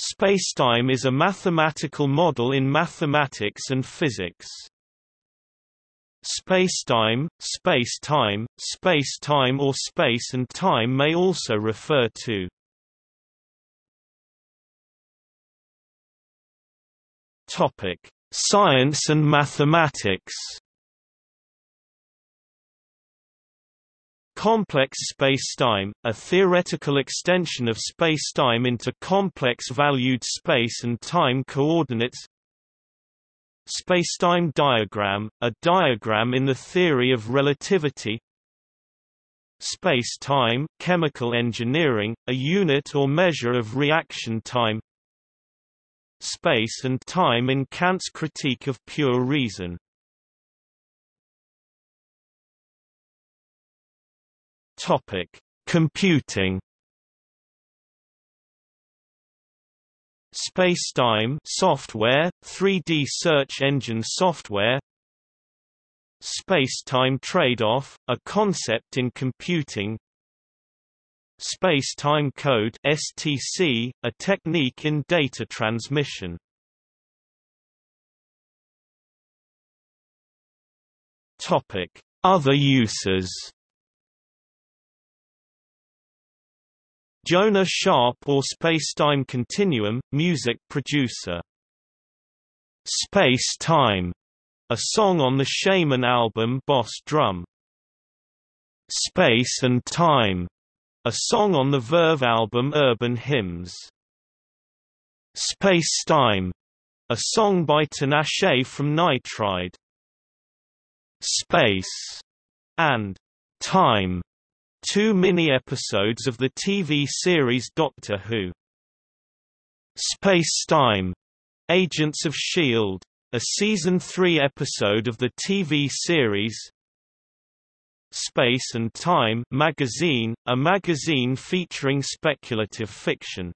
Spacetime is a mathematical model in mathematics and physics. Spacetime, space-time, space-time or space and time may also refer to Science and mathematics. Complex spacetime, a theoretical extension of spacetime into complex-valued space and time coordinates. Spacetime diagram, a diagram in the theory of relativity. Space-time chemical engineering, a unit or measure of reaction time. Space and time in Kant's critique of pure reason Topic: Computing. Spacetime software, 3D search engine software. Spacetime trade-off, a concept in computing. Space-time code (STC), a technique in data transmission. Topic: Other uses. Jonah Sharp or Spacetime Continuum, music producer. Space Time, a song on the Shamen album Boss Drum. Space and Time, a song on the Verve album Urban Hymns. Space Time, a song by Tinashe from Nightride. Space and Time two mini-episodes of the TV series Doctor Who. Space-Time, Agents of S.H.I.E.L.D., a Season 3 episode of the TV series Space and Time magazine, a magazine featuring speculative fiction.